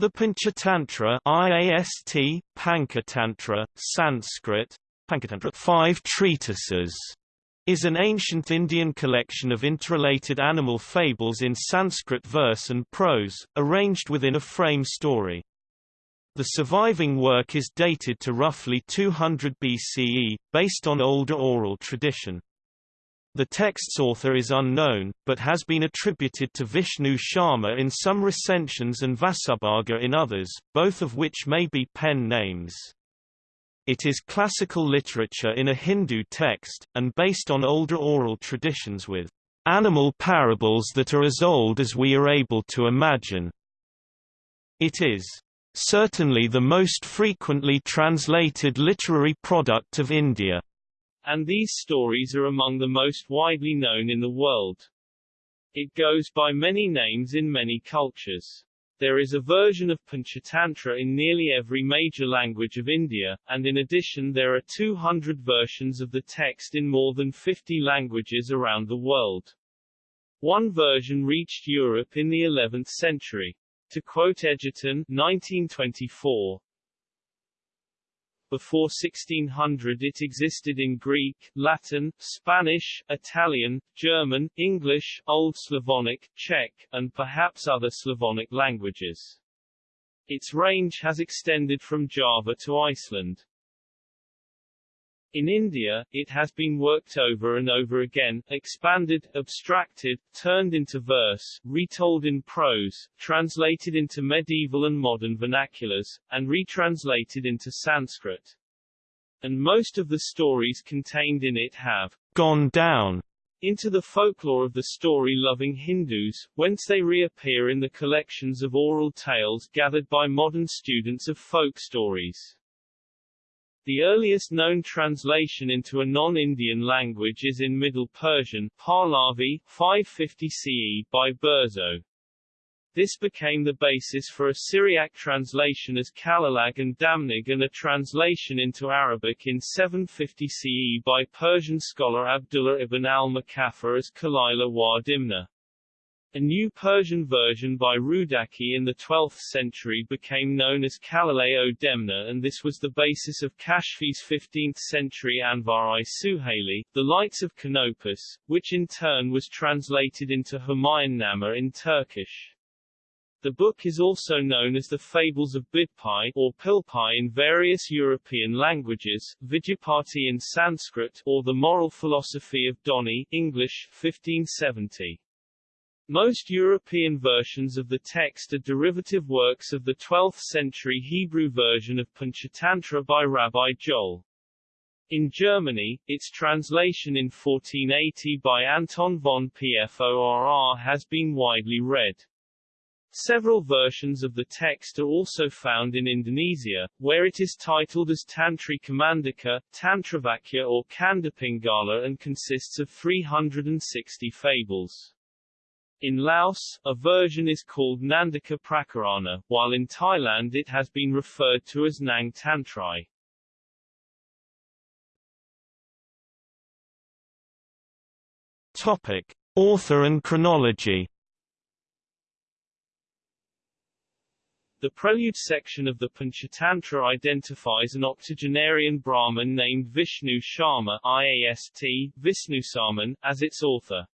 The Panchatantra IAST, Panchatantra, Sanskrit, Panchatantra Five Treatises, is an ancient Indian collection of interrelated animal fables in Sanskrit verse and prose, arranged within a frame story. The surviving work is dated to roughly 200 BCE, based on older oral tradition. The text's author is unknown, but has been attributed to Vishnu Sharma in some recensions and Vasubhaga in others, both of which may be pen names. It is classical literature in a Hindu text, and based on older oral traditions with animal parables that are as old as we are able to imagine. It is certainly the most frequently translated literary product of India and these stories are among the most widely known in the world. It goes by many names in many cultures. There is a version of Panchatantra in nearly every major language of India, and in addition there are 200 versions of the text in more than 50 languages around the world. One version reached Europe in the 11th century. To quote Egerton 1924, before 1600 it existed in Greek, Latin, Spanish, Italian, German, English, Old Slavonic, Czech, and perhaps other Slavonic languages. Its range has extended from Java to Iceland. In India, it has been worked over and over again, expanded, abstracted, turned into verse, retold in prose, translated into medieval and modern vernaculars, and retranslated into Sanskrit. And most of the stories contained in it have gone down into the folklore of the story-loving Hindus, whence they reappear in the collections of oral tales gathered by modern students of folk stories. The earliest known translation into a non-Indian language is in Middle Persian Pahlavi, 550 CE by Burzoe. This became the basis for a Syriac translation as Kalilag and Damnig and a translation into Arabic in 750 CE by Persian scholar Abdullah ibn al-Muqaffa as Kalila wa Dimna. A new Persian version by Rudaki in the 12th century became known as Kalaleo Demna and this was the basis of Kashefi's 15th-century Anvar-i Suhaili, The Lights of Canopus, which in turn was translated into Humayunnameh in Turkish. The book is also known as the Fables of Bidpai or Pilpai in various European languages, Vidyapati in Sanskrit, or The Moral Philosophy of Doni English, 1570. Most European versions of the text are derivative works of the 12th-century Hebrew version of Panchatantra by Rabbi Joel. In Germany, its translation in 1480 by Anton von Pforr has been widely read. Several versions of the text are also found in Indonesia, where it is titled as Tantri Kamandaka, Tantravakya or Kandapingala and consists of 360 fables. In Laos, a version is called Nandaka Prakarana, while in Thailand it has been referred to as Nang Tantrai. Topic: Author and chronology. The prelude section of the Panchatantra identifies an octogenarian Brahmin named Vishnu Sharma IAST, Visnusaman, as its author.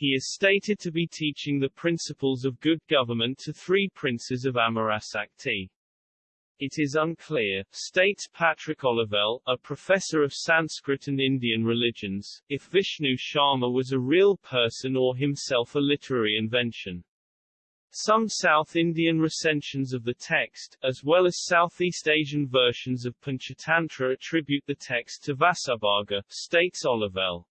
He is stated to be teaching the principles of good government to three princes of Amarasakti. It is unclear, states Patrick Olivelle, a professor of Sanskrit and Indian religions, if Vishnu Sharma was a real person or himself a literary invention. Some South Indian recensions of the text, as well as Southeast Asian versions of Panchatantra attribute the text to Vasubhaga, states Olivelle.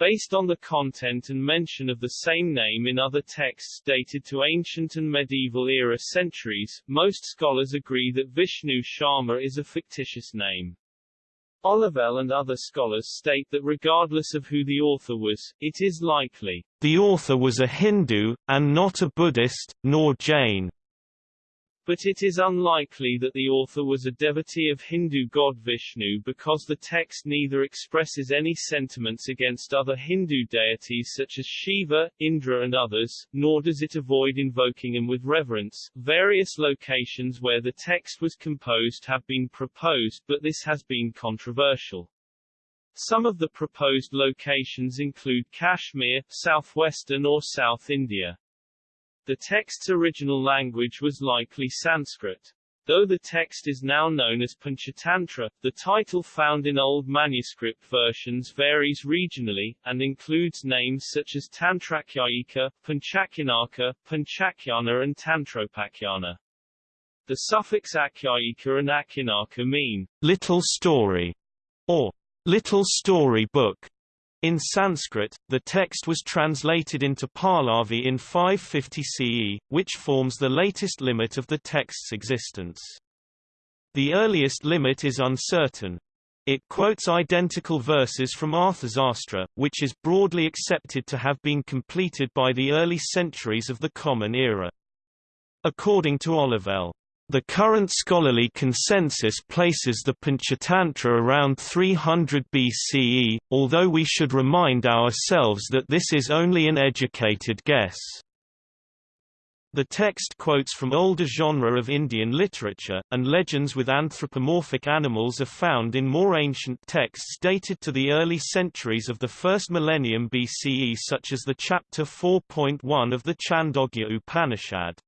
Based on the content and mention of the same name in other texts dated to ancient and medieval era centuries, most scholars agree that Vishnu Sharma is a fictitious name. Olivelle and other scholars state that regardless of who the author was, it is likely, the author was a Hindu, and not a Buddhist, nor Jain. But it is unlikely that the author was a devotee of Hindu god Vishnu because the text neither expresses any sentiments against other Hindu deities such as Shiva, Indra and others, nor does it avoid invoking them with reverence. Various locations where the text was composed have been proposed but this has been controversial. Some of the proposed locations include Kashmir, southwestern or South India. The text's original language was likely Sanskrit. Though the text is now known as Panchatantra, the title found in old manuscript versions varies regionally, and includes names such as Tantrakhyayika, Panchakhyanaka, Panchakhyana and Tantropakhyana. The suffix akhyayika and akhyanaka mean little story, or little story book, in Sanskrit, the text was translated into Pahlavi in 550 CE, which forms the latest limit of the text's existence. The earliest limit is uncertain. It quotes identical verses from Arthasastra, which is broadly accepted to have been completed by the early centuries of the Common Era. According to Olivelle, the current scholarly consensus places the Panchatantra around 300 BCE, although we should remind ourselves that this is only an educated guess. The text quotes from older genre of Indian literature, and legends with anthropomorphic animals are found in more ancient texts dated to the early centuries of the first millennium BCE such as the chapter 4.1 of the Chandogya Upanishad.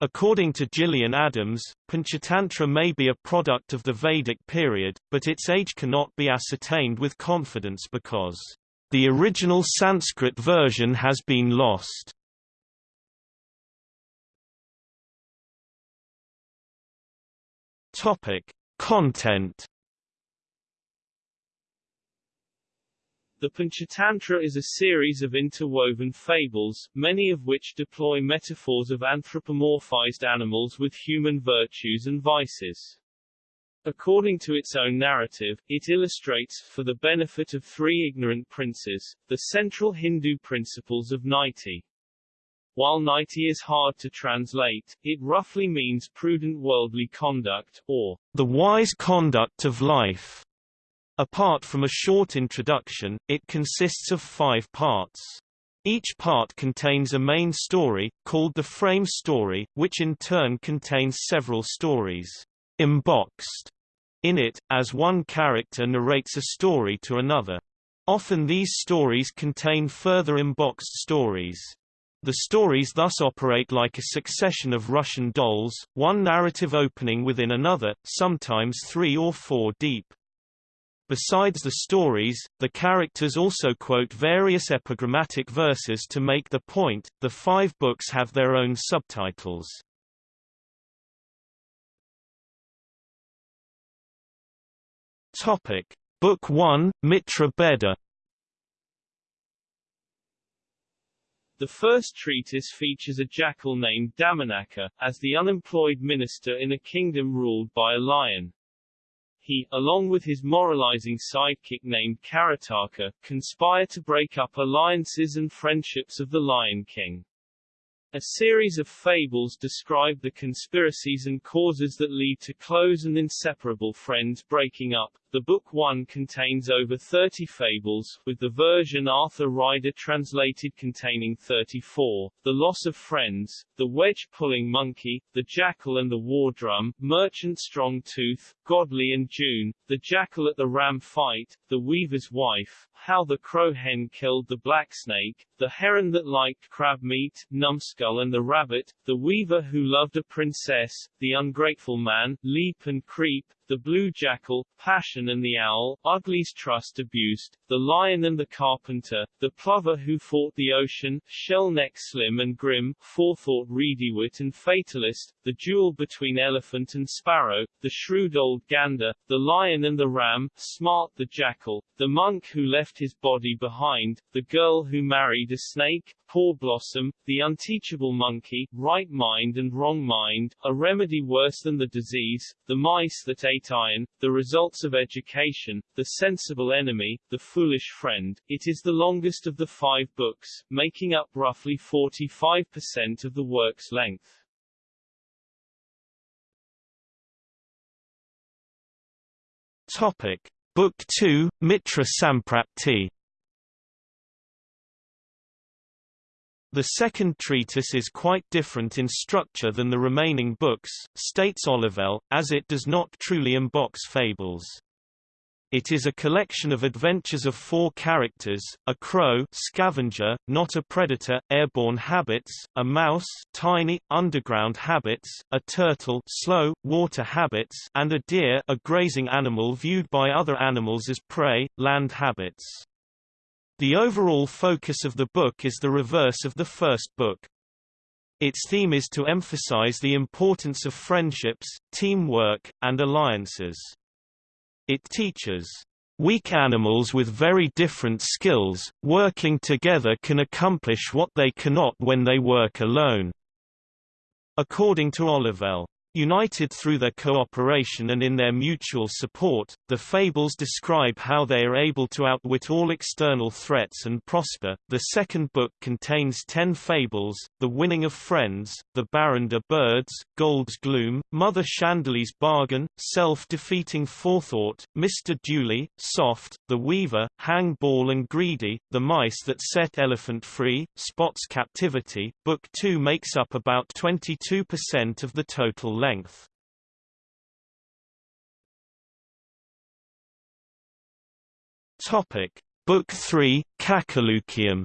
According to Gillian Adams, Panchatantra may be a product of the Vedic period, but its age cannot be ascertained with confidence because the original Sanskrit version has been lost. Topic: Content The Panchatantra is a series of interwoven fables, many of which deploy metaphors of anthropomorphized animals with human virtues and vices. According to its own narrative, it illustrates, for the benefit of three ignorant princes, the central Hindu principles of Niti. While Niti is hard to translate, it roughly means prudent worldly conduct, or the wise conduct of life. Apart from a short introduction, it consists of five parts. Each part contains a main story, called the frame story, which in turn contains several stories emboxed in it, as one character narrates a story to another. Often these stories contain further emboxed stories. The stories thus operate like a succession of Russian dolls, one narrative opening within another, sometimes three or four deep. Besides the stories, the characters also quote various epigrammatic verses to make the point. The five books have their own subtitles. Topic: Book 1, Mitra Bheda. The first treatise features a jackal named Damanaka, as the unemployed minister in a kingdom ruled by a lion he, along with his moralizing sidekick named Karataka, conspire to break up alliances and friendships of the Lion King. A series of fables describe the conspiracies and causes that lead to close and inseparable friends breaking up. The book one contains over 30 fables, with the version Arthur Ryder translated containing 34, The Loss of Friends, The Wedge-Pulling Monkey, The Jackal and the War Drum, Merchant Strong Tooth, Godly and June, The Jackal at the Ram Fight, The Weaver's Wife, How the Crow Hen Killed the Black Snake, The Heron That Liked Crab Meat, Numbskull and the Rabbit, The Weaver Who Loved a Princess, The Ungrateful Man, Leap and Creep, the Blue Jackal, Passion and the Owl, Ugly's Trust Abused, The Lion and the Carpenter, The Plover Who Fought the Ocean, Shellneck Slim and Grim, Forethought Reedywit and Fatalist, The Duel Between Elephant and Sparrow, The Shrewd Old Gander, The Lion and the Ram, Smart the Jackal, The Monk Who Left His Body Behind, The Girl Who Married a Snake, Poor Blossom, The Unteachable Monkey, Right Mind and Wrong Mind, A Remedy Worse Than the Disease, The Mice That Ate Iron, The Results of Education, The Sensible Enemy, The Foolish Friend. It is the longest of the five books, making up roughly 45% of the work's length. Topic. Book 2, Mitra Samprapti The second treatise is quite different in structure than the remaining books, states Olivelle, as it does not truly unbox fables. It is a collection of adventures of four characters, a crow scavenger, not a predator, airborne habits, a mouse tiny, underground habits, a turtle slow, water habits and a deer a grazing animal viewed by other animals as prey, land habits. The overall focus of the book is the reverse of the first book. Its theme is to emphasize the importance of friendships, teamwork, and alliances. It teaches, "...weak animals with very different skills, working together can accomplish what they cannot when they work alone." According to Olivelle. United through their cooperation and in their mutual support, the fables describe how they are able to outwit all external threats and prosper. The second book contains ten fables, The Winning of Friends, The Bharunda Birds, Gold's Gloom, Mother Shandili's Bargain, Self-Defeating Forethought, Mr. Dooley, Soft, The Weaver, Hang Ball and Greedy, The Mice That Set Elephant Free, Spot's Captivity. Book 2 makes up about 22% of the total length. Topic: Book 3, Kakolukiyam.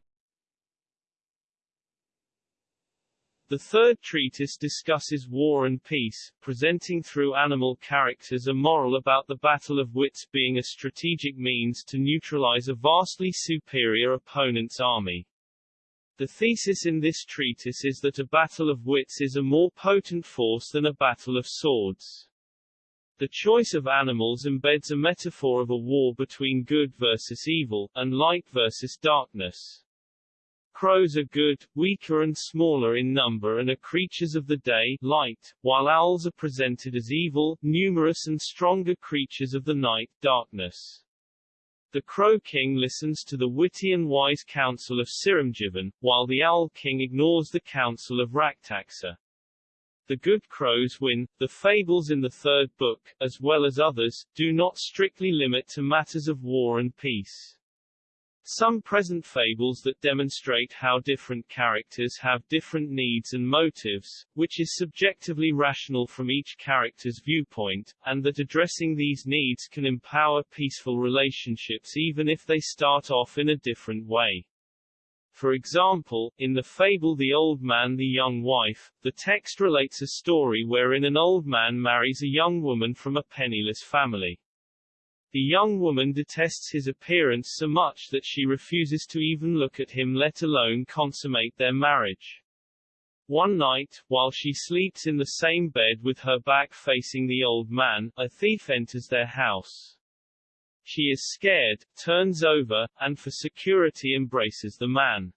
The third treatise discusses war and peace, presenting through animal characters a moral about the battle of wits being a strategic means to neutralize a vastly superior opponent's army. The thesis in this treatise is that a battle of wits is a more potent force than a battle of swords. The choice of animals embeds a metaphor of a war between good versus evil, and light versus darkness. Crows are good, weaker and smaller in number and are creatures of the day light, while owls are presented as evil, numerous and stronger creatures of the night darkness. The Crow King listens to the witty and wise counsel of Sirimjivan, while the Owl King ignores the counsel of Raktaksha. The good crows win. The fables in the third book, as well as others, do not strictly limit to matters of war and peace. Some present fables that demonstrate how different characters have different needs and motives, which is subjectively rational from each character's viewpoint, and that addressing these needs can empower peaceful relationships even if they start off in a different way. For example, in the fable The Old Man the Young Wife, the text relates a story wherein an old man marries a young woman from a penniless family. The young woman detests his appearance so much that she refuses to even look at him let alone consummate their marriage. One night, while she sleeps in the same bed with her back facing the old man, a thief enters their house. She is scared, turns over, and for security embraces the man.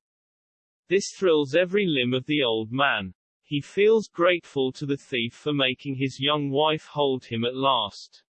This thrills every limb of the old man. He feels grateful to the thief for making his young wife hold him at last.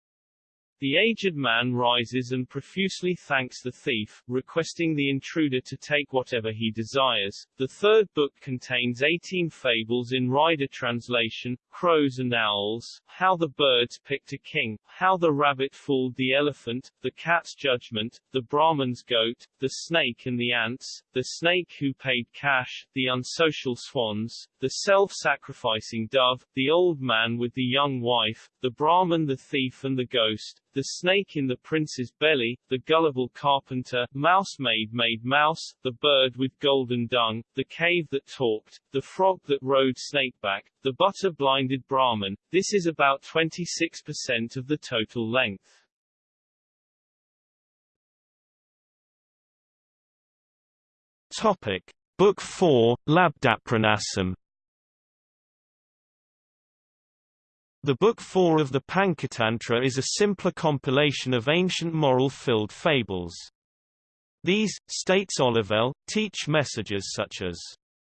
The aged man rises and profusely thanks the thief, requesting the intruder to take whatever he desires. The third book contains 18 fables in Ryder translation, Crows and Owls, How the Birds Picked a King, How the Rabbit Fooled the Elephant, The Cat's Judgment, The Brahman's Goat, The Snake and the Ants, The Snake Who Paid Cash, The Unsocial Swans, The Self-Sacrificing Dove, The Old Man with the Young Wife, The Brahman the Thief and the Ghost, the snake in the prince's belly, the gullible carpenter, mouse maid made mouse, the bird with golden dung, the cave that talked, the frog that rode snakeback, the butter blinded Brahman. This is about 26% of the total length. Topic. Book 4, Labdapranasam The Book 4 of the Pancatantra is a simpler compilation of ancient moral-filled fables. These, states Olivelle, teach messages such as,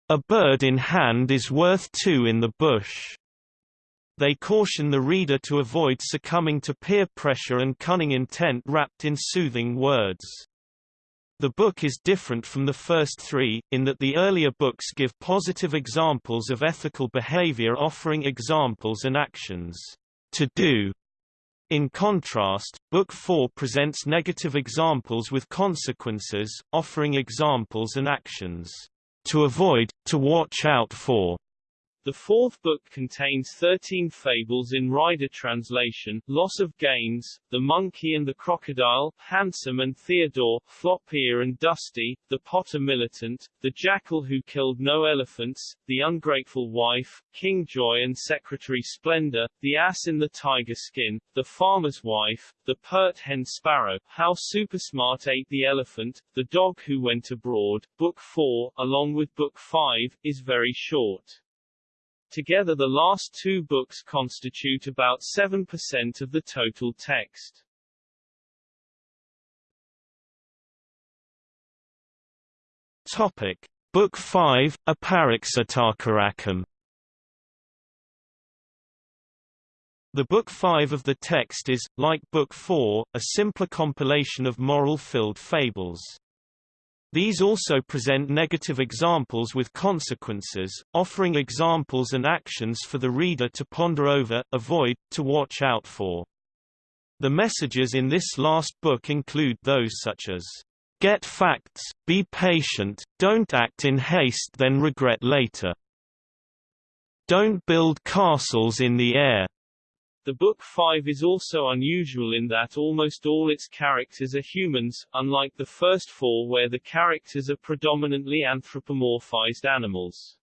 "...a bird in hand is worth two in the bush." They caution the reader to avoid succumbing to peer pressure and cunning intent wrapped in soothing words. The book is different from the first three, in that the earlier books give positive examples of ethical behavior offering examples and actions to do. In contrast, Book 4 presents negative examples with consequences, offering examples and actions to avoid, to watch out for, the fourth book contains thirteen fables in Ryder translation, Loss of Gains, The Monkey and the Crocodile, Handsome and Theodore, Flop-Ear and Dusty, The Potter Militant, The Jackal Who Killed No Elephants, The Ungrateful Wife, King Joy and Secretary Splendor, The Ass in the Tiger Skin, The Farmer's Wife, The Pert Hen Sparrow, How Supersmart Ate the Elephant, The Dog Who Went Abroad. Book 4, along with Book 5, is very short. Together the last two books constitute about 7% of the total text. Topic. Book 5, Apariksitakarakam The Book 5 of the text is, like Book 4, a simpler compilation of moral-filled fables. These also present negative examples with consequences, offering examples and actions for the reader to ponder over, avoid, to watch out for. The messages in this last book include those such as, "...get facts, be patient, don't act in haste then regret later. Don't build castles in the air. The Book 5 is also unusual in that almost all its characters are humans, unlike the first four where the characters are predominantly anthropomorphized animals.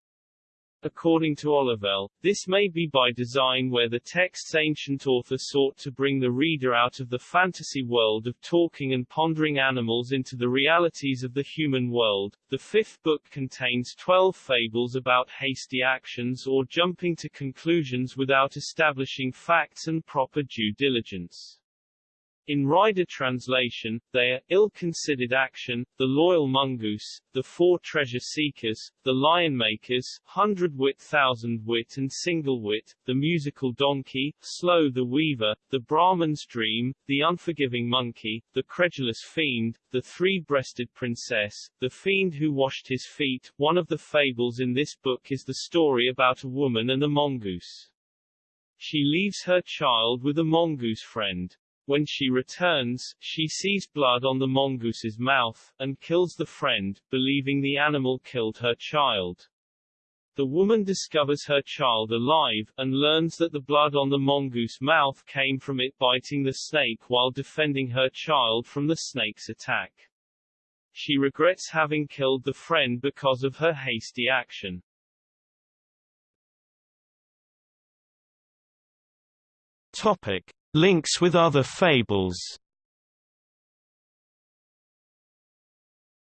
According to Olivelle, this may be by design where the text's ancient author sought to bring the reader out of the fantasy world of talking and pondering animals into the realities of the human world. The fifth book contains twelve fables about hasty actions or jumping to conclusions without establishing facts and proper due diligence. In Ryder translation, they are, ill-considered action, the loyal mongoose, the four treasure seekers, the lion makers, hundred wit thousand wit and single wit, the musical donkey, slow the weaver, the Brahman's dream, the unforgiving monkey, the credulous fiend, the three-breasted princess, the fiend who washed his feet. One of the fables in this book is the story about a woman and a mongoose. She leaves her child with a mongoose friend. When she returns, she sees blood on the mongoose's mouth, and kills the friend, believing the animal killed her child. The woman discovers her child alive, and learns that the blood on the mongoose mouth came from it biting the snake while defending her child from the snake's attack. She regrets having killed the friend because of her hasty action. Topic. Links with other fables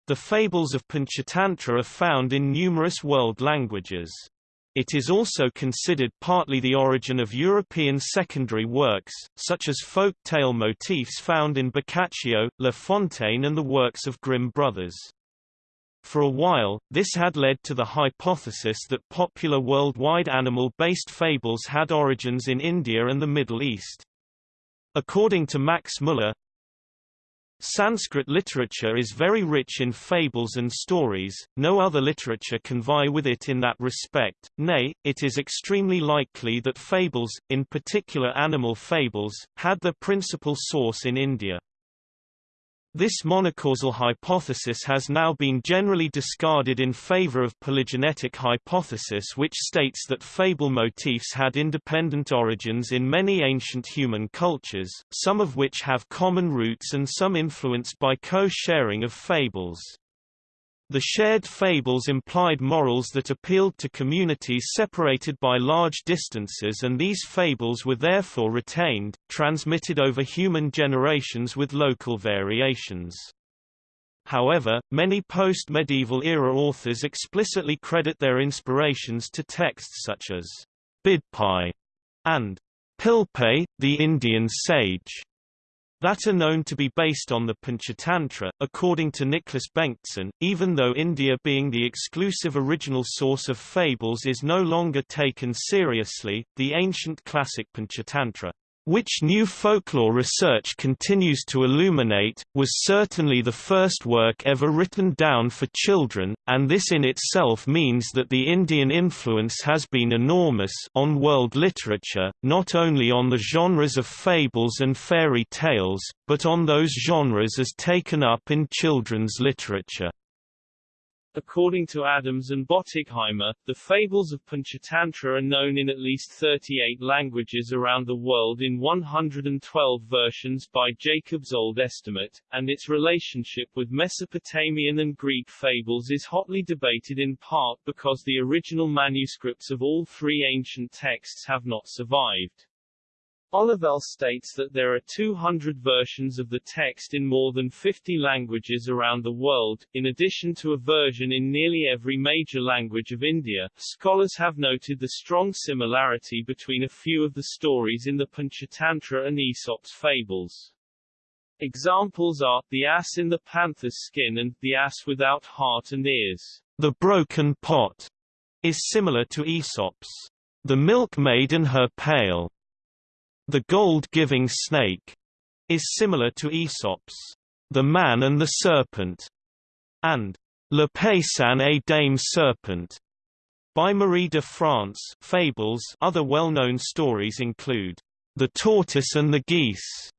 The fables of Panchatantra are found in numerous world languages. It is also considered partly the origin of European secondary works, such as folk tale motifs found in Boccaccio, La Fontaine and the works of Grimm brothers. For a while, this had led to the hypothesis that popular worldwide animal-based fables had origins in India and the Middle East. According to Max Muller, Sanskrit literature is very rich in fables and stories, no other literature can vie with it in that respect, nay, it is extremely likely that fables, in particular animal fables, had their principal source in India. This monocausal hypothesis has now been generally discarded in favor of polygenetic hypothesis which states that fable motifs had independent origins in many ancient human cultures, some of which have common roots and some influenced by co-sharing of fables. The shared fables implied morals that appealed to communities separated by large distances and these fables were therefore retained, transmitted over human generations with local variations. However, many post-medieval era authors explicitly credit their inspirations to texts such as Bidpai and Pilpay, the Indian sage that are known to be based on the Panchatantra. According to Nicholas Bengtsson, even though India being the exclusive original source of fables is no longer taken seriously, the ancient classic Panchatantra which new folklore research continues to illuminate, was certainly the first work ever written down for children, and this in itself means that the Indian influence has been enormous on world literature, not only on the genres of fables and fairy tales, but on those genres as taken up in children's literature. According to Adams and Bottigheimer, the fables of Panchatantra are known in at least 38 languages around the world in 112 versions by Jacob's old estimate, and its relationship with Mesopotamian and Greek fables is hotly debated in part because the original manuscripts of all three ancient texts have not survived. Olivelle states that there are 200 versions of the text in more than 50 languages around the world, in addition to a version in nearly every major language of India. Scholars have noted the strong similarity between a few of the stories in the Panchatantra and Aesop's fables. Examples are, the ass in the panther's skin and, the ass without heart and ears. The broken pot is similar to Aesop's. The milkmaid and her pail the gold-giving snake is similar to Aesop's The Man and the Serpent and Le Paysan et Dame Serpent by Marie de France. Fables Other well-known stories include The Tortoise and the Geese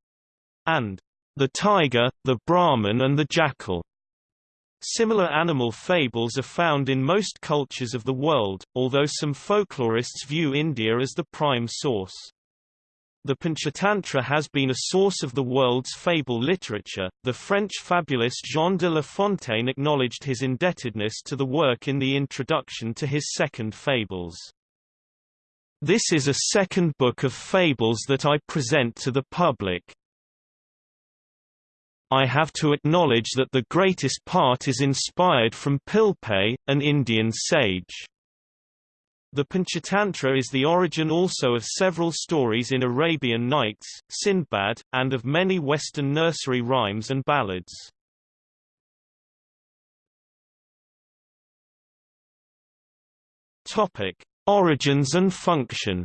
and The Tiger, the Brahman and the Jackal. Similar animal fables are found in most cultures of the world, although some folklorists view India as the prime source. The Panchatantra has been a source of the world's fable literature. The French fabulist Jean de La Fontaine acknowledged his indebtedness to the work in the introduction to his second Fables. This is a second book of fables that I present to the public. I have to acknowledge that the greatest part is inspired from Pilpay, an Indian sage. The Panchatantra is the origin also of several stories in Arabian Nights, Sindbad, and of many Western nursery rhymes and ballads. Topic: Origins and function.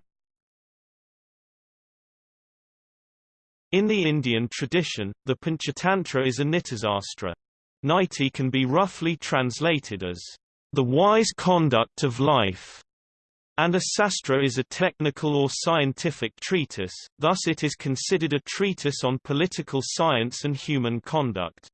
In the Indian tradition, the Panchatantra is a Nitisastra. Niti can be roughly translated as the wise conduct of life and a sastra is a technical or scientific treatise, thus it is considered a treatise on political science and human conduct.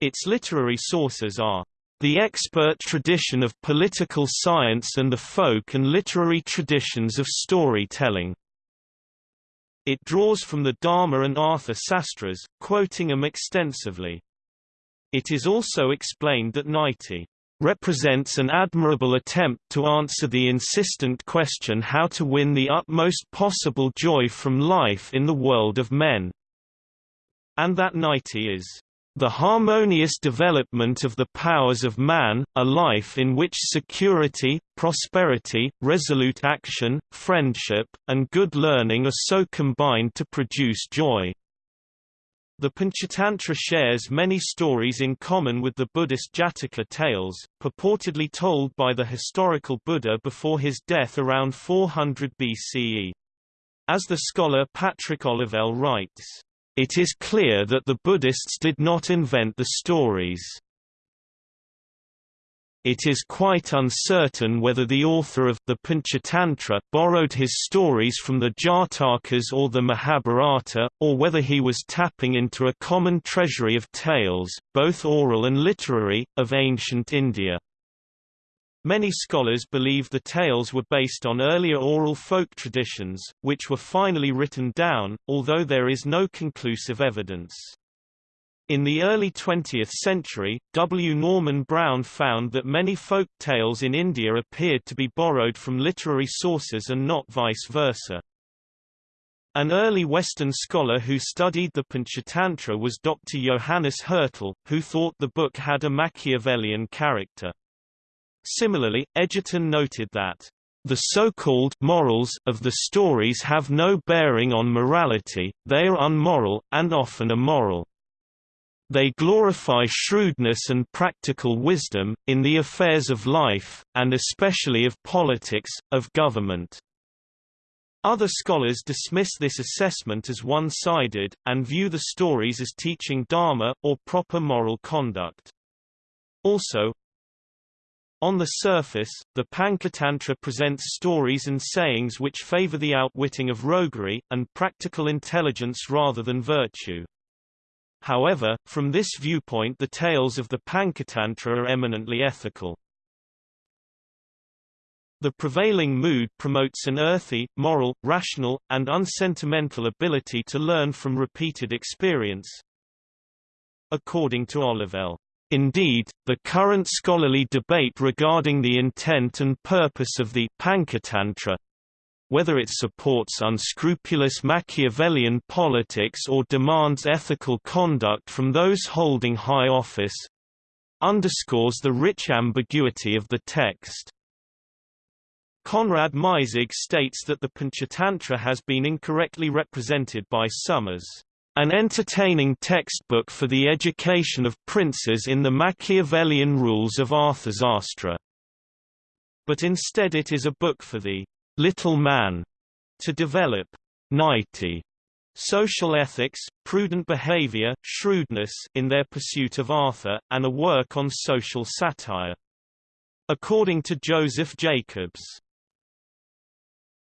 Its literary sources are the expert tradition of political science and the folk and literary traditions of storytelling. It draws from the Dharma and Artha Sastras, quoting them extensively. It is also explained that Niti represents an admirable attempt to answer the insistent question how to win the utmost possible joy from life in the world of men. And that Niti is the harmonious development of the powers of man, a life in which security, prosperity, resolute action, friendship, and good learning are so combined to produce joy. The Panchatantra shares many stories in common with the Buddhist Jataka tales, purportedly told by the historical Buddha before his death around 400 BCE. As the scholar Patrick Olivelle writes, "...it is clear that the Buddhists did not invent the stories. It is quite uncertain whether the author of the Panchatantra borrowed his stories from the Jatakas or the Mahabharata, or whether he was tapping into a common treasury of tales, both oral and literary, of ancient India. Many scholars believe the tales were based on earlier oral folk traditions, which were finally written down, although there is no conclusive evidence. In the early 20th century, W. Norman Brown found that many folk tales in India appeared to be borrowed from literary sources and not vice versa. An early Western scholar who studied the Panchatantra was Dr. Johannes Hertel, who thought the book had a Machiavellian character. Similarly, Egerton noted that the so-called morals of the stories have no bearing on morality, they are unmoral, and often immoral. They glorify shrewdness and practical wisdom, in the affairs of life, and especially of politics, of government. Other scholars dismiss this assessment as one-sided, and view the stories as teaching dharma, or proper moral conduct. Also, on the surface, the Pancatantra presents stories and sayings which favor the outwitting of roguery, and practical intelligence rather than virtue. However, from this viewpoint the tales of the Pancatantra are eminently ethical. The prevailing mood promotes an earthy, moral, rational, and unsentimental ability to learn from repeated experience. According to Olivelle, Indeed, the current scholarly debate regarding the intent and purpose of the Pancatantra whether it supports unscrupulous Machiavellian politics or demands ethical conduct from those holding high office underscores the rich ambiguity of the text. Konrad Meisig states that the Panchatantra has been incorrectly represented by some as an entertaining textbook for the education of princes in the Machiavellian rules of Arthasastra. But instead it is a book for the little man to develop niti social ethics, prudent behavior, shrewdness in their pursuit of artha, and a work on social satire. According to Joseph Jacobs,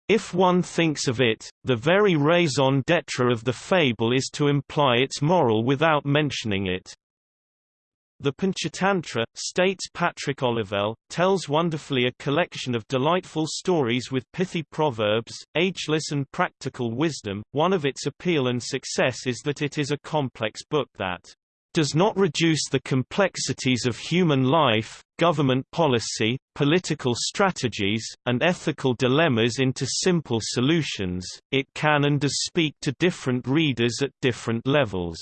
if one thinks of it, the very raison d'etre of the fable is to imply its moral without mentioning it. The Panchatantra, states Patrick Olivelle, tells wonderfully a collection of delightful stories with pithy proverbs, ageless and practical wisdom. One of its appeal and success is that it is a complex book that does not reduce the complexities of human life, government policy, political strategies, and ethical dilemmas into simple solutions, it can and does speak to different readers at different levels.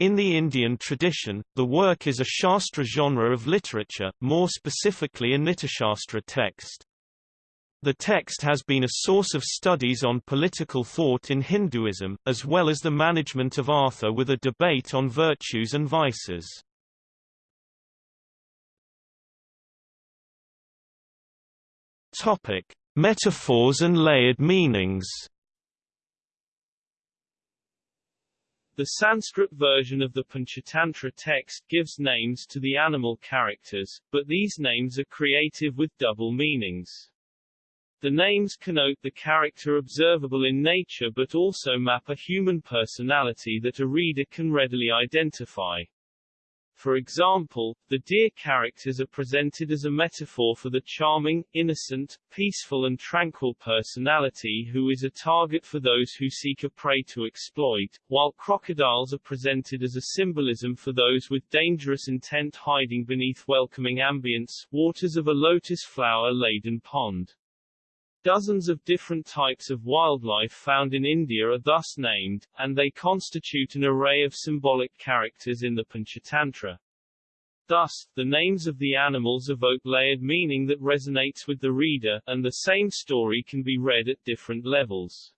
In the Indian tradition, the work is a Shastra genre of literature, more specifically a Nitishastra text. The text has been a source of studies on political thought in Hinduism, as well as the management of artha with a debate on virtues and vices. Topic: Metaphors and layered meanings. The Sanskrit version of the Panchatantra text gives names to the animal characters, but these names are creative with double meanings. The names connote the character observable in nature but also map a human personality that a reader can readily identify. For example, the deer characters are presented as a metaphor for the charming, innocent, peaceful and tranquil personality who is a target for those who seek a prey to exploit, while crocodiles are presented as a symbolism for those with dangerous intent hiding beneath welcoming ambience, waters of a lotus flower-laden pond. Dozens of different types of wildlife found in India are thus named, and they constitute an array of symbolic characters in the Panchatantra. Thus, the names of the animals evoke layered meaning that resonates with the reader, and the same story can be read at different levels.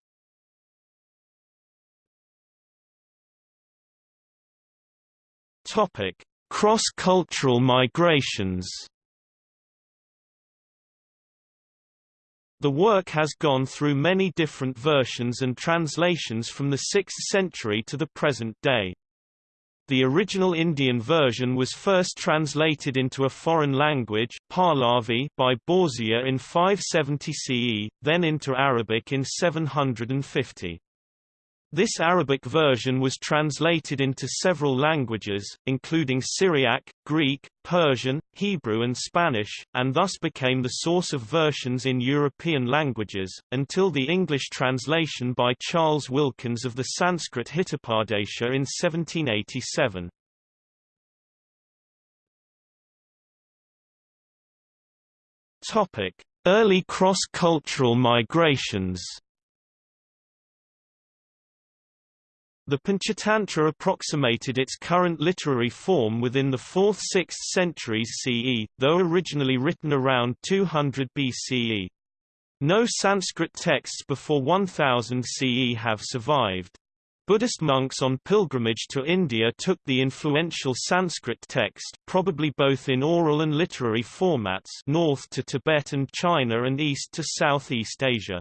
Topic: Cross-cultural migrations. The work has gone through many different versions and translations from the 6th century to the present day. The original Indian version was first translated into a foreign language Pahlavi by Borzuya in 570 CE, then into Arabic in 750. This Arabic version was translated into several languages, including Syriac, Greek, Persian, Hebrew and Spanish, and thus became the source of versions in European languages, until the English translation by Charles Wilkins of the Sanskrit Hitopadesha in 1787. Early cross-cultural migrations The Panchatantra approximated its current literary form within the 4th–6th centuries CE, though originally written around 200 BCE. No Sanskrit texts before 1000 CE have survived. Buddhist monks on pilgrimage to India took the influential Sanskrit text probably both in oral and literary formats north to Tibet and China and east to Southeast Asia.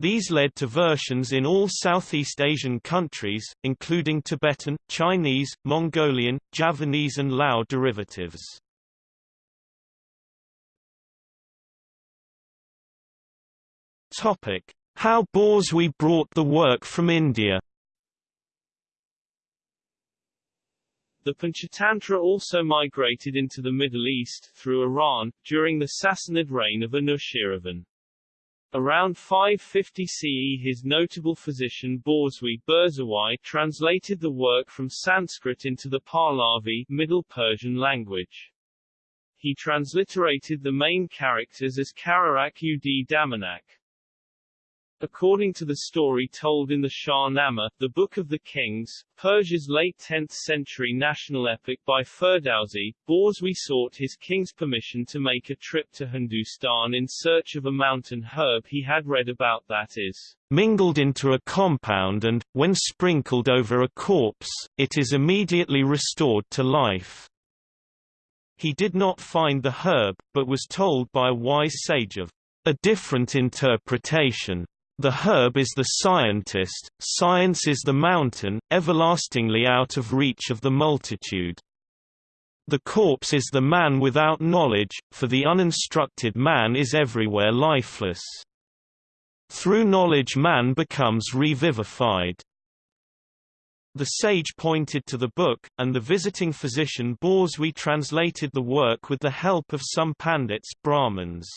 These led to versions in all Southeast Asian countries, including Tibetan, Chinese, Mongolian, Javanese and Lao derivatives. How Borzuya brought the work from India The Panchatantra also migrated into the Middle East, through Iran, during the Sassanid reign of Anushiravan. Around 550 CE his notable physician Borzuya Burzoe translated the work from Sanskrit into the Pahlavi Middle Persian language. He transliterated the main characters as Karatak ud Damanak. According to the story told in the Shahnameh, the Book of the Kings, Persia's late 10th century national epic by Ferdowsi, Burzoe sought his king's permission to make a trip to Hindustan in search of a mountain herb he had read about that is mingled into a compound and, when sprinkled over a corpse, it is immediately restored to life. He did not find the herb, but was told by a wise sage of a different interpretation. The herb is the scientist, science is the mountain, everlastingly out of reach of the multitude. The corpse is the man without knowledge, for the uninstructed man is everywhere lifeless. Through knowledge man becomes revivified. The sage pointed to the book, and the visiting physician Burzoe translated the work with the help of some pandits Brahmins.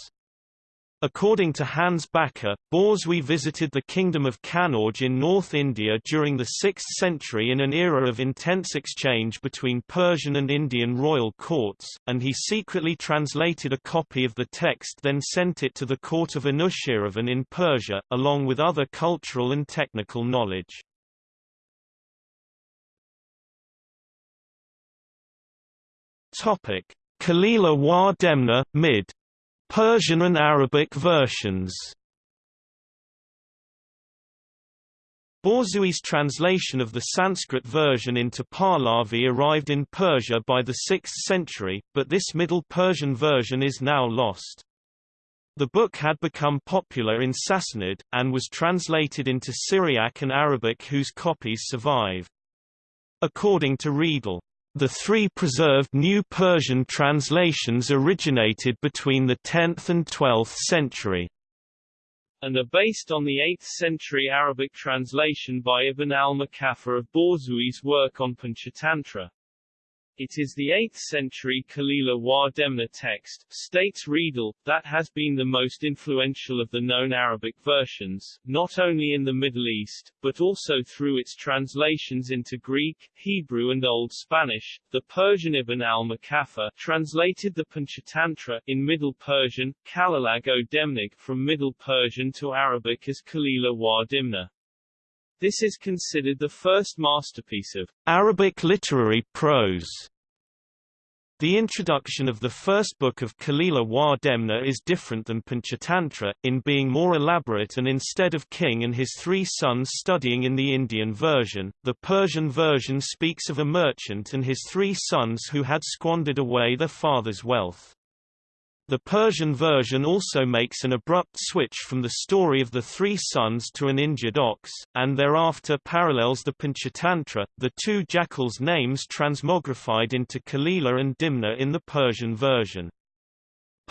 According to Hans Bakker, Burzoe visited the kingdom of Kannauj in North India during the 6th century in an era of intense exchange between Persian and Indian royal courts, and he secretly translated a copy of the text then sent it to the court of Anushiravan in Persia, along with other cultural and technical knowledge. Kalila wa Dimna, mid Persian and Arabic versions Burzoe's translation of the Sanskrit version into Pahlavi arrived in Persia by the 6th century, but this Middle Persian version is now lost. The book had become popular in Sassanid, and was translated into Syriac and Arabic whose copies survive. According to Riedel, the three preserved New Persian translations originated between the 10th and 12th century and are based on the 8th century Arabic translation by Ibn al-Muqaffa of Burzoe's work on Panchatantra. It is the 8th century Kalila wa Dimna text, states Riedel, that has been the most influential of the known Arabic versions, not only in the Middle East, but also through its translations into Greek, Hebrew and Old Spanish. The Persian Ibn al-Muqaffa translated the Panchatantra in Middle Persian, Kalilag o Demnig from Middle Persian to Arabic as Kalila wa Dimna. This is considered the first masterpiece of Arabic literary prose. The introduction of the first book of Kalila wa Dimna is different than Panchatantra, in being more elaborate and instead of king and his three sons studying in the Indian version, the Persian version speaks of a merchant and his three sons who had squandered away their father's wealth. The Persian version also makes an abrupt switch from the story of the three sons to an injured ox, and thereafter parallels the Panchatantra, the two jackals' names transmogrified into Kalila and Dimna in the Persian version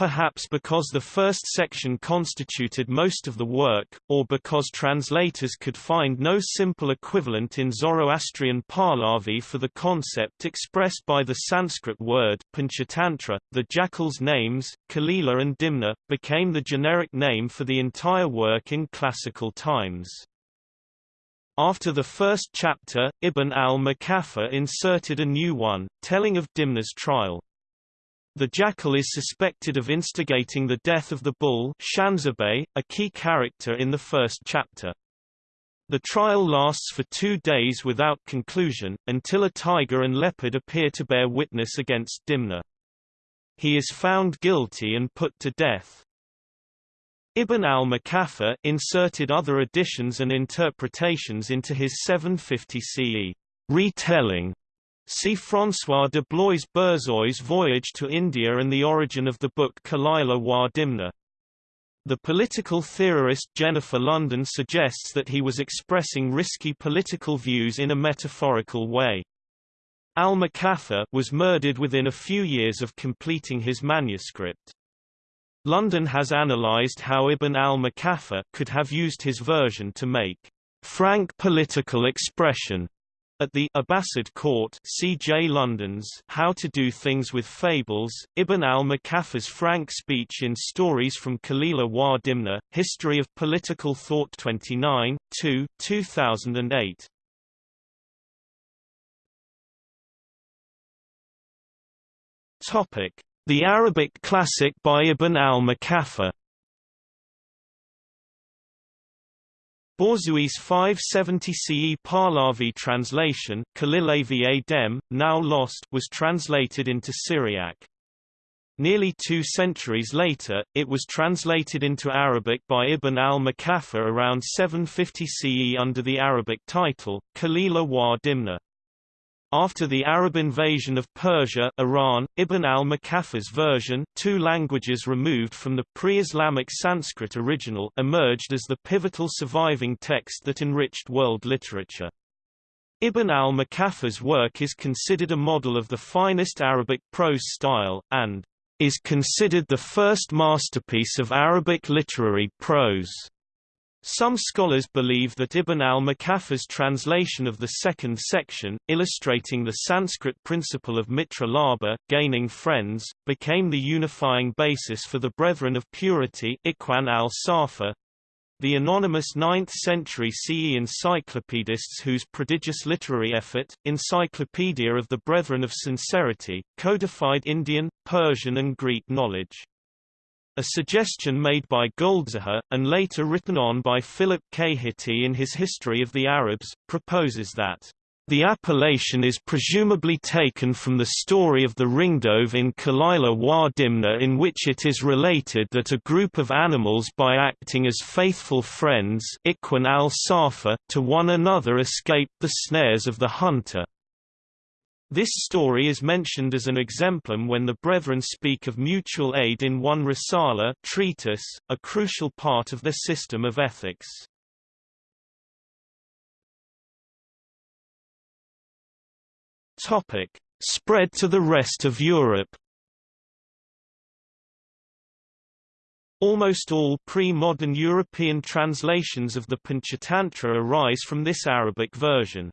perhaps because the first section constituted most of the work, or because translators could find no simple equivalent in Zoroastrian Pahlavi for the concept expressed by the Sanskrit word Panchatantra. The jackal's names, Kalila and Dimna, became the generic name for the entire work in classical times. After the first chapter, Ibn al-Muqaffa inserted a new one, telling of Dimna's trial. The jackal is suspected of instigating the death of the bull Shanzabeh, a key character in the first chapter. The trial lasts for two days without conclusion, until a tiger and leopard appear to bear witness against Dimna. He is found guilty and put to death. Ibn al-Muqaffa inserted other additions and interpretations into his 750 CE retelling See François de Blois Burzoi's Voyage to India and the origin of the book Kalila wa Dimna. The political theorist Jennifer London suggests that he was expressing risky political views in a metaphorical way. Al-Muqaffa was murdered within a few years of completing his manuscript. London has analyzed how Ibn al-Muqaffa could have used his version to make frank political expression at the Abbasid court C. J. London's How to Do Things with Fables, Ibn al-Muqaffa's frank speech in Stories from Kalila wa Dimna, History of Political Thought 29, 2, 2008. Topic: The Arabic classic by Ibn al-Muqaffa. Borzui's 570 CE Pahlavi translation, Kalil Dem, now lost, was translated into Syriac. Nearly two centuries later, it was translated into Arabic by Ibn al-Muqaffa around 750 CE under the Arabic title, Kalila wa Dimna. After the Arab invasion of Persia Iran, Ibn al-Muqaffa's version two languages removed from the pre-Islamic Sanskrit original emerged as the pivotal surviving text that enriched world literature. Ibn al-Muqaffa's work is considered a model of the finest Arabic prose style, and is considered the first masterpiece of Arabic literary prose. Some scholars believe that Ibn al-Muqaffa's translation of the second section, illustrating the Sanskrit principle of mitra labha, gaining friends, became the unifying basis for the Brethren of Purity Ikhwan al-Safa, the anonymous 9th-century CE encyclopedists whose prodigious literary effort, Encyclopedia of the Brethren of Sincerity, codified Indian, Persian and Greek knowledge. A suggestion made by Goldziher, and later written on by Philip K. Hitti in his History of the Arabs, proposes that the appellation is presumably taken from the story of the ringdove in Kalila wa Dimna in which it is related that a group of animals by acting as faithful friends to one another escaped the snares of the hunter. This story is mentioned as an exemplum when the Brethren speak of mutual aid in one Risala treatise, a crucial part of their system of ethics. Topic: Spread to the rest of Europe. Almost all pre-modern European translations of the Panchatantra arise from this Arabic version.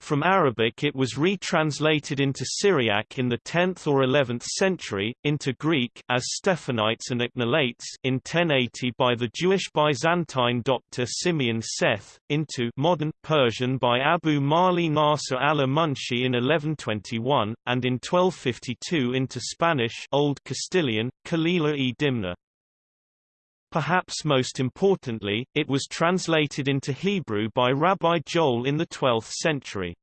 From Arabic it was retranslated into Syriac in the 10th or 11th century, into Greek as Stephanites and Ichnelates in 1080 by the Jewish Byzantine doctor Simeon Seth, into modern Persian by Abu Mali Nasr al-Munshi in 1121, and in 1252 into Spanish Old Castilian, Kalila e Dimna. Perhaps most importantly, it was translated into Hebrew by Rabbi Joel in the 12th century.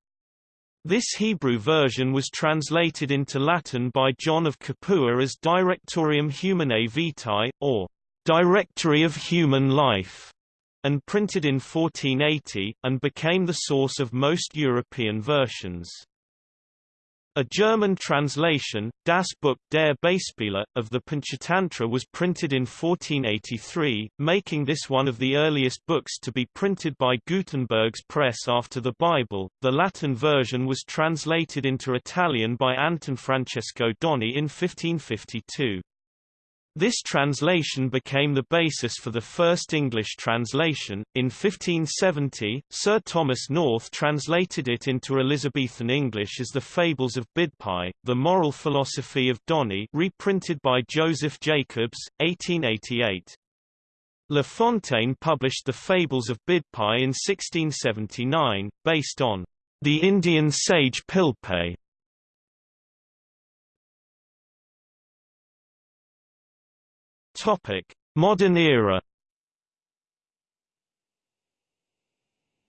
This Hebrew version was translated into Latin by John of Capua as Directorium Humanae Vitae, or Directory of Human Life, and printed in 1480, and became the source of most European versions. A German translation, Das Buch der Beispiele, of the Panchatantra was printed in 1483, making this one of the earliest books to be printed by Gutenberg's press after the Bible. The Latin version was translated into Italian by Anton Francesco Doni in 1552. This translation became the basis for the first English translation. In 1570, Sir Thomas North translated it into Elizabethan English as The Fables of Bidpai, The Moral Philosophy of Doni, reprinted by Joseph Jacobs, 1888. La Fontaine published The Fables of Bidpai in 1679, based on the Indian sage Pilpai. Topic: Modern era.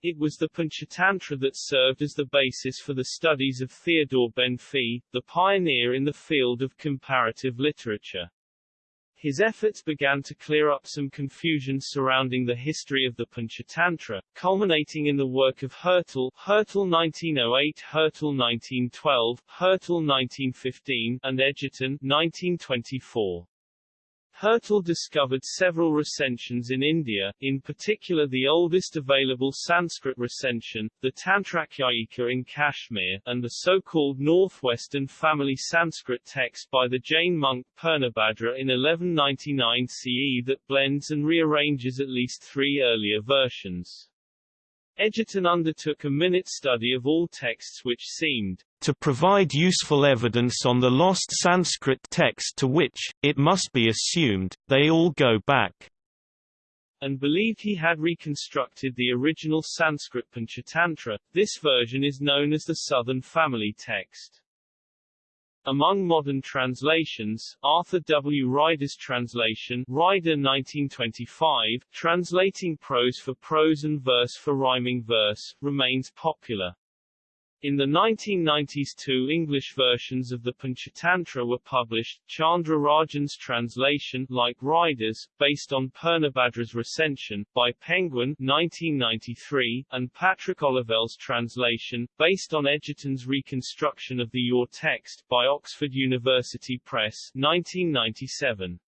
It was the Panchatantra that served as the basis for the studies of Theodore Benfey, the pioneer in the field of comparative literature. His efforts began to clear up some confusion surrounding the history of the Panchatantra, culminating in the work of Hertel Hertel 1908, Hertel 1912, Hertel 1915, and Edgerton 1924. Hertel discovered several recensions in India, in particular the oldest available Sanskrit recension, the Tantrakhyayika in Kashmir, and the so-called Northwestern family Sanskrit text by the Jain monk Purnabhadra in 1199 CE that blends and rearranges at least three earlier versions. Edgerton undertook a minute study of all texts which seemed to provide useful evidence on the lost Sanskrit text to which, it must be assumed, they all go back, and believed he had reconstructed the original Sanskrit Panchatantra. This version is known as the Southern Family Text. Among modern translations, Arthur W. Ryder's translation Ryder 1925, translating prose for prose and verse for rhyming verse, remains popular. In the 1990s two English versions of the Panchatantra were published, Chandra Rajan's translation like Ryder's, based on Purnabhadra's recension, by Penguin 1993, and Patrick Olivelle's translation, based on Edgerton's reconstruction of the Ur text, by Oxford University Press 1997.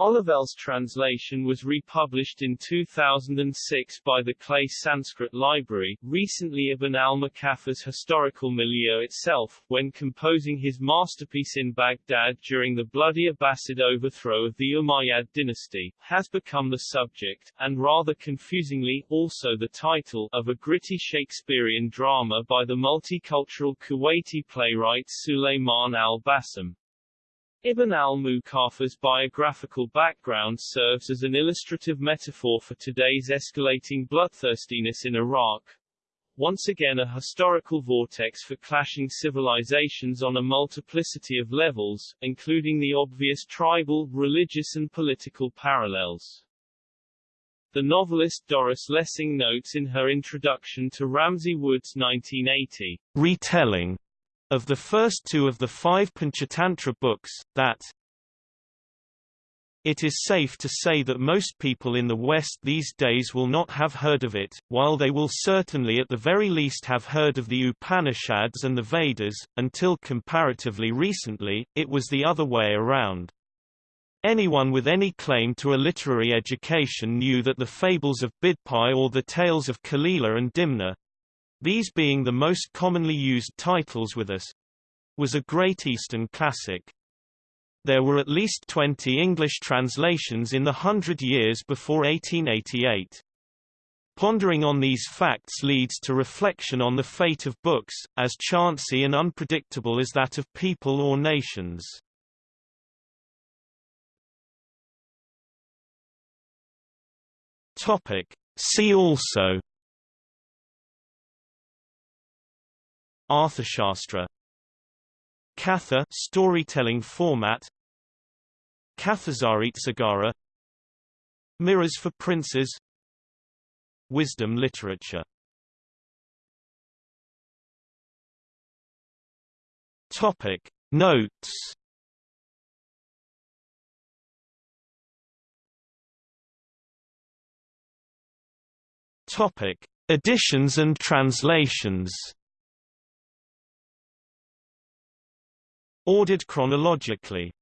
Olivelle's translation was republished in 2006 by the Clay Sanskrit Library. Recently, Ibn al-Muqaffa's historical milieu itself, when composing his masterpiece in Baghdad during the bloody Abbasid overthrow of the Umayyad dynasty, has become the subject, and rather confusingly, also the title, of a gritty Shakespearean drama by the multicultural Kuwaiti playwright Sulayman al-Bassam. Ibn al-Muqaffa's biographical background serves as an illustrative metaphor for today's escalating bloodthirstiness in Iraq, once again a historical vortex for clashing civilizations on a multiplicity of levels, including the obvious tribal, religious and political parallels. The novelist Doris Lessing notes in her introduction to Ramsay Wood's 1980 retelling of the first two of the five Panchatantra books, that it is safe to say that most people in the West these days will not have heard of it, while they will certainly at the very least have heard of the Upanishads and the Vedas. Until comparatively recently, it was the other way around. Anyone with any claim to a literary education knew that the fables of Bidpai or the tales of Kalila and Dimna, these being the most commonly used titles with us, was a Great Eastern classic. There were at least 20 English translations in the hundred years before 1888. Pondering on these facts leads to reflection on the fate of books, as chancy and unpredictable as that of people or nations. Topic. See also Arthashastra Katha storytelling format. Sagara. Mirrors for Princes. Wisdom literature. Topic. Notes. Topic. Editions and translations Ordered chronologically.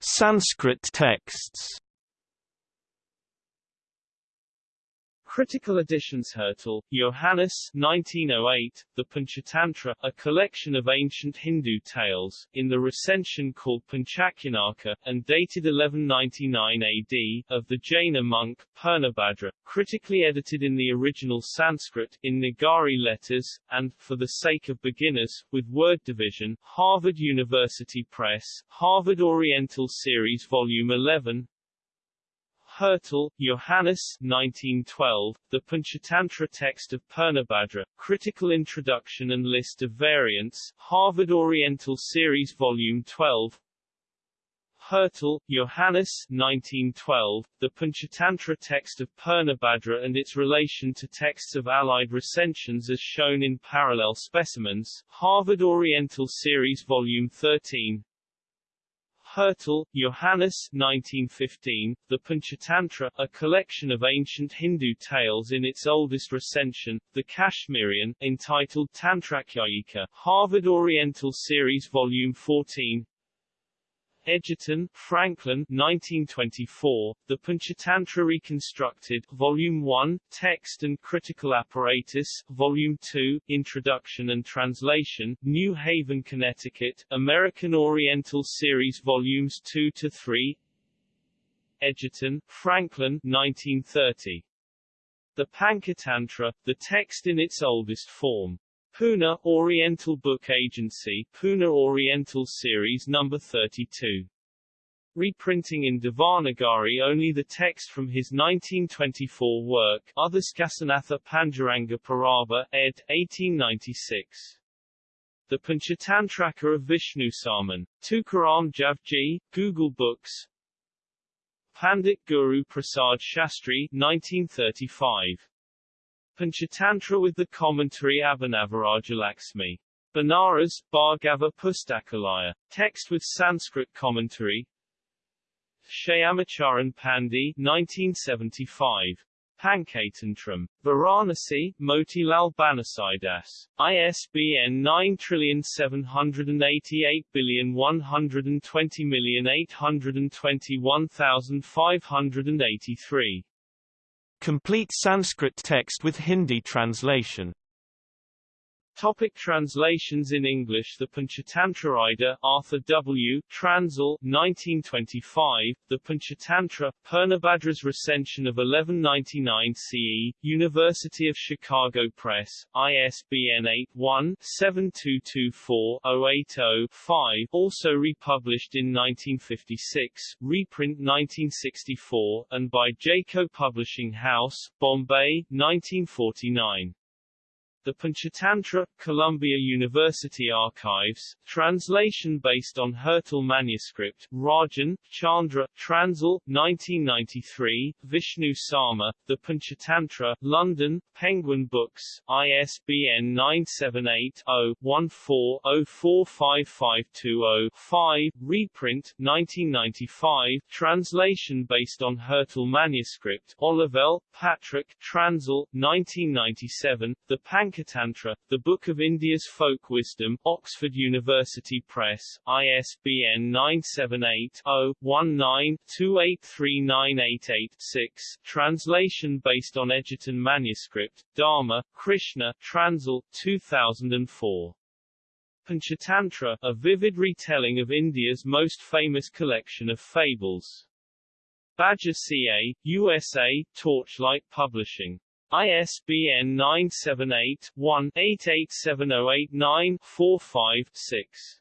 Sanskrit texts Critical Editions Hertel, Johannes 1908, The Panchatantra, a collection of ancient Hindu tales, in the recension called Panchakhyanaka, and dated 1199 AD, of the Jaina monk, Purnabhadra, critically edited in the original Sanskrit, in Nagari letters, and, for the sake of beginners, with word division, Harvard University Press, Harvard Oriental Series Volume 11, Hertel, Johannes 1912, The Panchatantra Text of Purnabhadra, Critical Introduction and List of Variants, Harvard Oriental Series Volume 12 Hertel, Johannes 1912, The Panchatantra Text of Purnabhadra and its relation to texts of allied recensions as shown in parallel specimens, Harvard Oriental Series Volume 13 Hertel, Johannes 1915, The Panchatantra, a collection of ancient Hindu tales in its oldest recension, the Kashmirian, entitled Tantrakhyayika, Harvard Oriental Series Volume 14, Edgerton, Franklin 1924, The Panchatantra Reconstructed, Volume 1, Text and Critical Apparatus, Volume 2, Introduction and Translation, New Haven, Connecticut, American Oriental Series Volumes 2 to 3 Edgerton, Franklin 1930. The Panchatantra, the text in its oldest form. Pune, Oriental Book Agency, Pune Oriental Series No. 32. Reprinting in Devanagari only the text from his 1924 work, Udhaskasanatha Panjaranga Parava, ed. 1896. The Panchatantraka of Vishnu Sarman. Tukaram Javji, Google Books. Pandit Guru Prasad Shastri, 1935. Panchatantra with the commentary Abhinavarajalakshmi. Banaras, Bhargava Pustakalaya. Text with Sanskrit commentary Shyamacharan Pandey 1975. Pankatantram. Varanasi, Motilal Banarsidass. ISBN 9788120821583. Complete Sanskrit text with Hindi translation Topic translations in English The Panchatantra Arthur W., Transl, 1925, The Panchatantra, Purnabhadra's recension of 1199 CE, University of Chicago Press, ISBN 81-7224-080-5 also republished in 1956, reprint 1964, and by Jaico Publishing House, Bombay, 1949. The Panchatantra, Columbia University Archives, translation based on Hertel manuscript, Rajan, Chandra, Transl, 1993, Vishnu Sarma, The Panchatantra, London, Penguin Books, ISBN 978-0-14-045520-5, reprint, 1995, translation based on Hertel manuscript, Olivelle, Patrick, Transl, 1997, The Pank Panchatantra, The Book of India's Folk Wisdom, Oxford University Press, ISBN 978-0-19-283988-6, translation based on Edgerton manuscript, Dharma, Krishna, Transl, 2004. Panchatantra, a vivid retelling of India's most famous collection of fables. Badger CA, USA, Torchlight Publishing. ISBN 978-1-887089-45-6.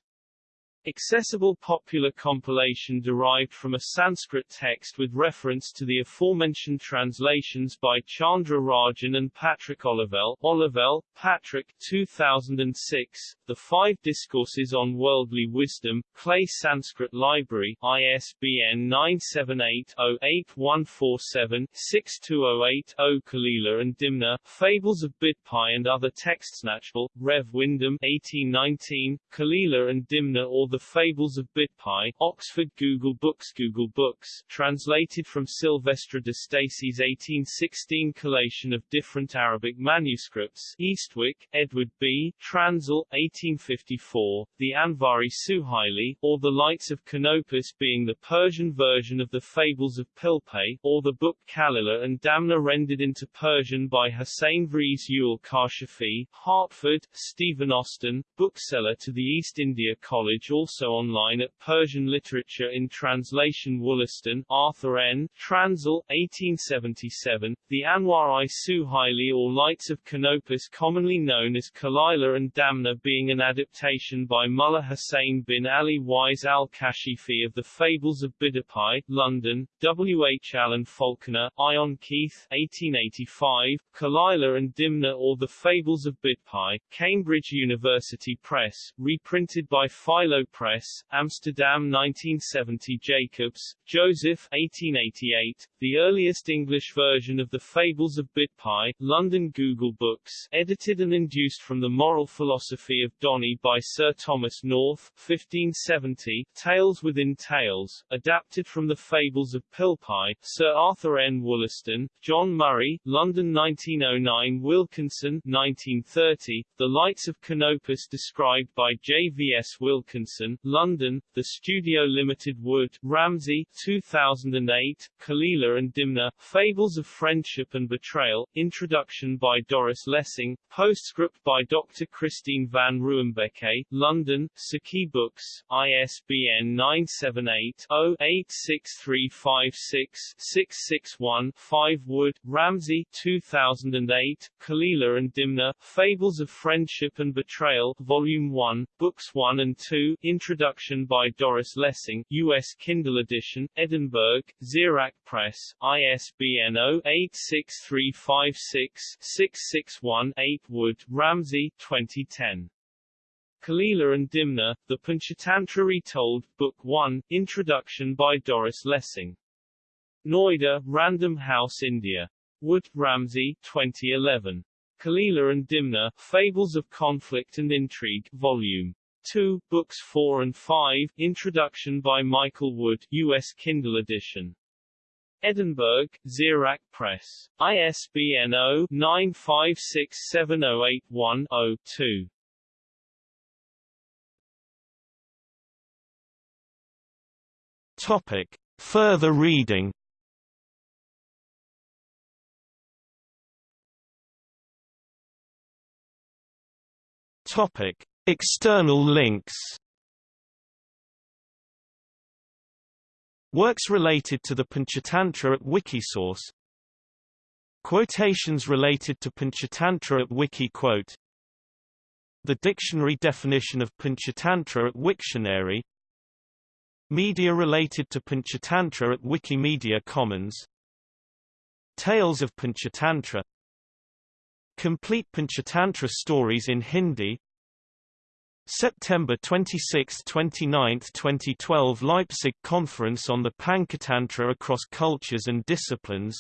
Accessible popular compilation derived from a Sanskrit text with reference to the aforementioned translations by Chandra Rajan and Patrick Olivelle. Olivelle, Patrick 2006, The Five Discourses on Worldly Wisdom, Clay Sanskrit Library, ISBN 978-0-8147-6208-0 Kalila and Dimna, Fables of Bidpai and Other Texts Knatchbull, Rev. Wyndham 1819, Kalila and Dimna or the the Fables of Bidpai, Oxford Google Books Google Books, translated from Sylvestre de Sacy's 1816 collation of different Arabic manuscripts, Eastwick, Edward B., Transl, 1854, the Anvari Suhaili, or the Lights of Canopus being the Persian version of the Fables of Pilpay, or the book Kalila and Damna rendered into Persian by Hussein Vries Ewell Kashafi, Hertford, Stephen Austin, bookseller to the East India College also online at Persian Literature in Translation Wollaston, Arthur N., Transl, 1877, The Anwar i Suhaili or Lights of Canopus commonly known as Kalila and Damna being an adaptation by Mullah Hussein bin Ali Wise al-Kashifi of the Fables of Bidpai, London, W. H. Allen Falconer, Ion Keith, 1885, Kalila and Dimna or the Fables of Bidpai, Cambridge University Press, reprinted by Philo Press, Amsterdam 1970 Jacobs, Joseph 1888, the earliest English version of the Fables of Bidpai, London Google Books, edited and induced from the Moral Philosophy of Doni by Sir Thomas North, 1570, Tales Within Tales, adapted from the Fables of Pilpai, Sir Arthur N. Wollaston, John Murray, London 1909 Wilkinson, 1930, The Lights of Canopus described by J. V. S. Wilkinson, London, The Studio Limited Wood, Ramsay, 2008, Kalila and Dimna, Fables of Friendship and Betrayal, Introduction by Doris Lessing, Postscript by Dr. Christine van Ruimbeke, London, Saqi Books, ISBN 978-0-86356-661-5 Wood, Ramsay, 2008, Kalila and Dimna, Fables of Friendship and Betrayal, Volume 1, Books 1 and 2, Introduction by Doris Lessing, U.S. Kindle Edition, Edinburgh, Xerox Press, ISBN 0-86356-661-8 Wood, Ramsay, 2010. Kalila and Dimna, The Panchatantra Retold, Book 1, Introduction by Doris Lessing. Noida, Random House India. Wood, Ramsay, 2011. Kalila and Dimna, Fables of Conflict and Intrigue, Volume 2, Books 4 and 5, Introduction by Michael Wood, U.S. Kindle Edition. Edinburgh, Xerox Press. ISBN 0-9567081-0-2. Topic. Further reading Topic: External links. Works related to the Panchatantra at Wikisource. Quotations related to Panchatantra at Wikiquote. The dictionary definition of Panchatantra at Wiktionary. Media related to Panchatantra at Wikimedia Commons. Tales of Panchatantra Complete Panchatantra stories in Hindi September 26–29, 2012 Leipzig Conference on the Panchatantra across cultures and disciplines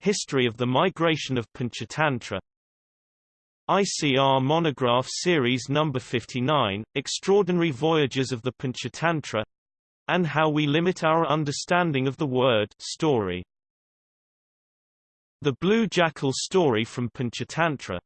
History of the migration of Panchatantra ICR Monograph Series No. 59, Extraordinary Voyages of the Panchatantra and How We Limit Our Understanding of the Word story. The Blue Jackal story from Panchatantra